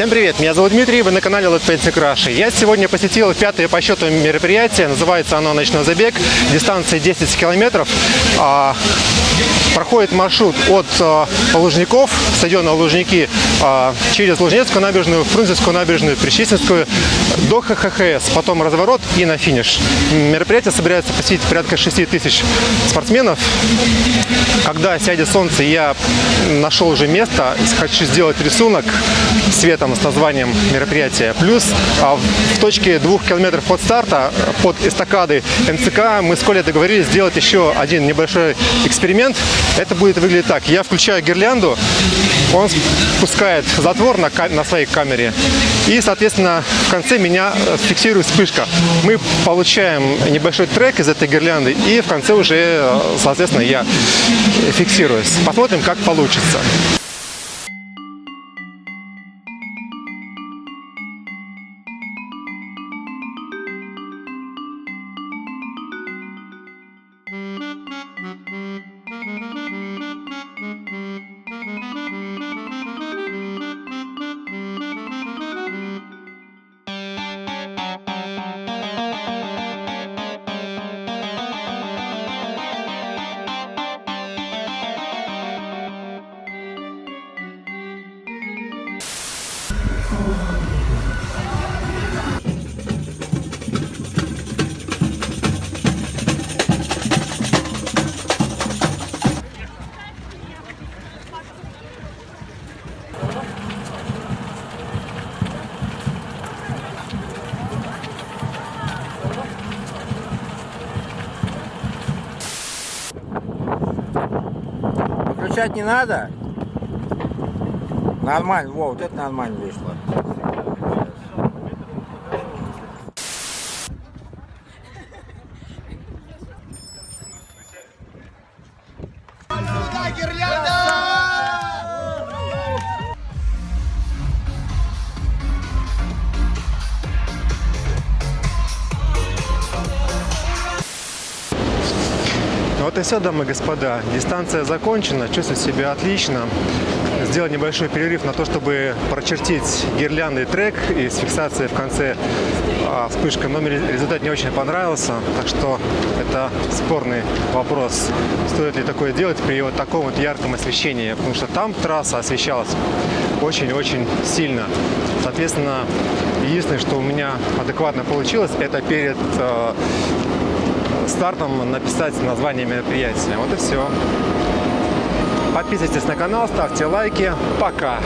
Всем привет, меня зовут Дмитрий, вы на канале Let Painting Russia. Я сегодня посетил пятое по счету мероприятие, называется оно «Ночной забег», дистанция 10 километров. Проходит маршрут от а, Лужников, стадиона Лужники, а, через Лужнецкую набережную, Фрунзенскую набережную, Причистинскую, до ХХС, потом разворот и на финиш. Мероприятие собирается посетить порядка 6 тысяч спортсменов. Когда сядет солнце, я нашел уже место, хочу сделать рисунок цветом с названием мероприятия. Плюс а, в точке двух километров от старта, под эстакадой МЦК, мы с Колей договорились сделать еще один небольшой эксперимент. Это будет выглядеть так. Я включаю гирлянду, он спускает затвор на, на своей камере, и, соответственно, в конце меня фиксирует вспышка. Мы получаем небольшой трек из этой гирлянды, и в конце уже, соответственно, я фиксируюсь. Посмотрим, как получится. Выключать не надо? Нормально, во, вот это нормально вышло. Ну вот и все, дамы и господа. Дистанция закончена, чувствую себя отлично. Сделал небольшой перерыв на то, чтобы прочертить гирляндный трек и с фиксацией в конце а, вспышка, но результат не очень понравился, так что это спорный вопрос, стоит ли такое делать при вот таком вот ярком освещении, потому что там трасса освещалась очень-очень сильно. Соответственно, единственное, что у меня адекватно получилось, это перед э, стартом написать название мероприятия. Вот и все. Подписывайтесь на канал, ставьте лайки. Пока!